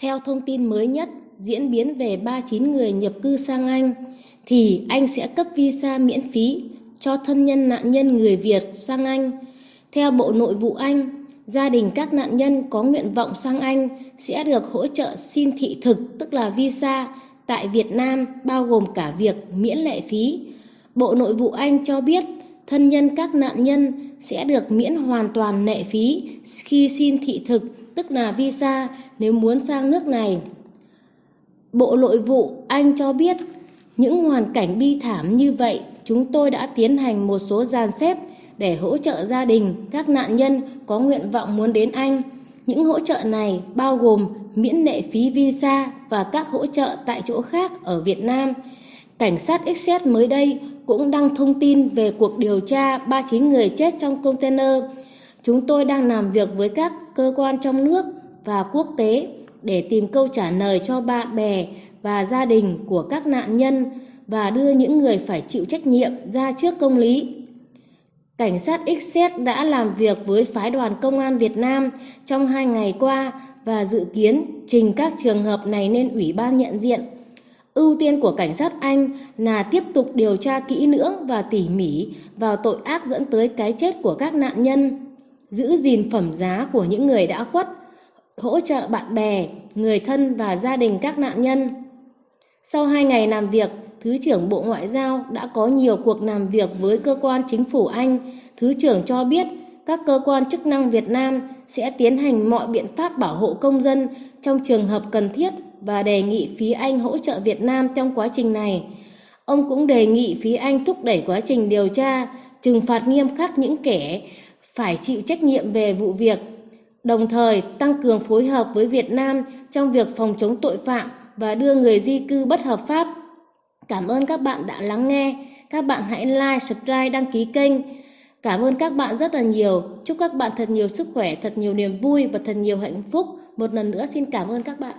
Theo thông tin mới nhất diễn biến về 39 người nhập cư sang Anh, thì Anh sẽ cấp visa miễn phí cho thân nhân nạn nhân người Việt sang Anh. Theo Bộ Nội vụ Anh, gia đình các nạn nhân có nguyện vọng sang Anh sẽ được hỗ trợ xin thị thực tức là visa tại Việt Nam bao gồm cả việc miễn lệ phí. Bộ Nội vụ Anh cho biết thân nhân các nạn nhân sẽ được miễn hoàn toàn lệ phí khi xin thị thực tức là visa nếu muốn sang nước này. Bộ Nội vụ Anh cho biết, những hoàn cảnh bi thảm như vậy, chúng tôi đã tiến hành một số dàn xếp để hỗ trợ gia đình, các nạn nhân có nguyện vọng muốn đến Anh. Những hỗ trợ này bao gồm miễn lệ phí visa và các hỗ trợ tại chỗ khác ở Việt Nam. Cảnh sát Essex mới đây cũng đăng thông tin về cuộc điều tra 39 người chết trong container. Chúng tôi đang làm việc với các cơ quan trong nước và quốc tế để tìm câu trả lời cho bạn bè và gia đình của các nạn nhân và đưa những người phải chịu trách nhiệm ra trước công lý. Cảnh sát Essex đã làm việc với phái đoàn công an Việt Nam trong hai ngày qua và dự kiến trình các trường hợp này lên Ủy ban nhận diện. Ưu tiên của cảnh sát Anh là tiếp tục điều tra kỹ lưỡng và tỉ mỉ vào tội ác dẫn tới cái chết của các nạn nhân, giữ gìn phẩm giá của những người đã khuất, hỗ trợ bạn bè, người thân và gia đình các nạn nhân. Sau hai ngày làm việc, Thứ trưởng Bộ Ngoại giao đã có nhiều cuộc làm việc với cơ quan chính phủ Anh. Thứ trưởng cho biết các cơ quan chức năng Việt Nam sẽ tiến hành mọi biện pháp bảo hộ công dân trong trường hợp cần thiết và đề nghị phía Anh hỗ trợ Việt Nam trong quá trình này. Ông cũng đề nghị phía Anh thúc đẩy quá trình điều tra, trừng phạt nghiêm khắc những kẻ phải chịu trách nhiệm về vụ việc, đồng thời tăng cường phối hợp với Việt Nam trong việc phòng chống tội phạm và đưa người di cư bất hợp pháp. Cảm ơn các bạn đã lắng nghe. Các bạn hãy like, subscribe, đăng ký kênh. Cảm ơn các bạn rất là nhiều. Chúc các bạn thật nhiều sức khỏe, thật nhiều niềm vui và thật nhiều hạnh phúc. Một lần nữa xin cảm ơn các bạn.